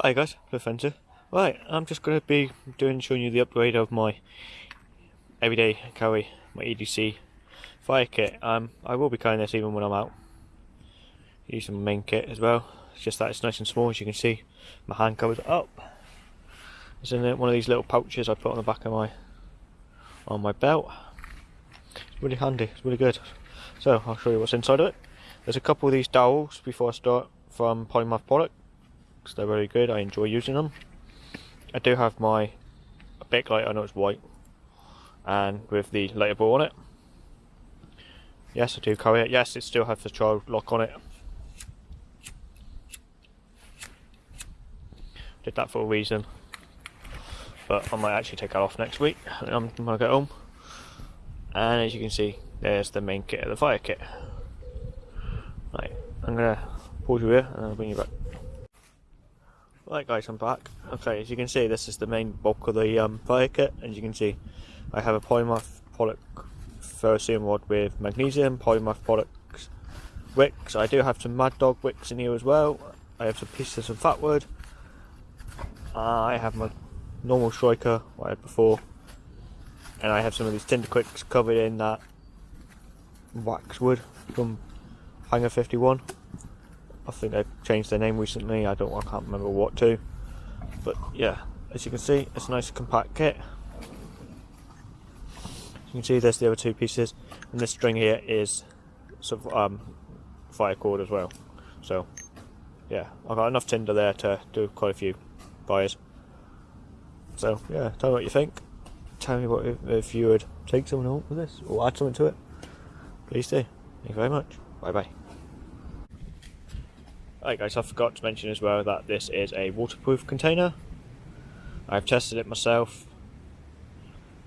Hi guys, Defender. Right, I'm just going to be doing showing you the upgrade of my everyday carry, my EDC fire kit. Um, I will be carrying this even when I'm out. Using my main kit as well. It's just that it's nice and small as you can see. My hand covers up. It's in one of these little pouches I put on the back of my on my belt. It's really handy, it's really good. So I'll show you what's inside of it. There's a couple of these dowels before I start from Polymath Product they're very good. I enjoy using them. I do have my backlight. I know it's white, and with the lighter ball on it. Yes, I do carry it. Yes, it still has the child lock on it. Did that for a reason, but I might actually take that off next week when I get home. And as you can see, there's the main kit of the fire kit. Right, I'm gonna pause you here and I'll bring you back. Right guys, I'm back. Okay, as you can see, this is the main bulk of the um, fire kit. As you can see, I have a Polymath product ferrocerium rod with magnesium, Polymath products wicks. I do have some Mad Dog wicks in here as well. I have some pieces of some fat wood. I have my normal striker, I had before. And I have some of these tinder quicks covered in that wax wood from Hangar 51. I think they've changed their name recently. I don't. I can't remember what to. But yeah, as you can see, it's a nice compact kit. You can see there's the other two pieces, and this string here is sort of um, fire cord as well. So yeah, I've got enough tinder there to do quite a few fires. So yeah, tell me what you think. Tell me what if, if you would take someone home with this or add something to it. Please do. Thank you very much. Bye bye. Right guys, I forgot to mention as well that this is a waterproof container. I've tested it myself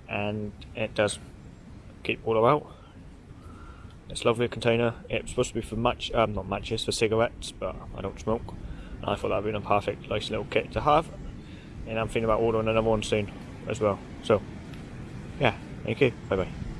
and it does keep water out. It's a lovely container. It's supposed to be for match, um, not matches, for cigarettes, but I don't smoke. And I thought that would be a perfect, nice little kit to have. And I'm thinking about ordering another one soon as well. So, yeah, thank you. Bye bye.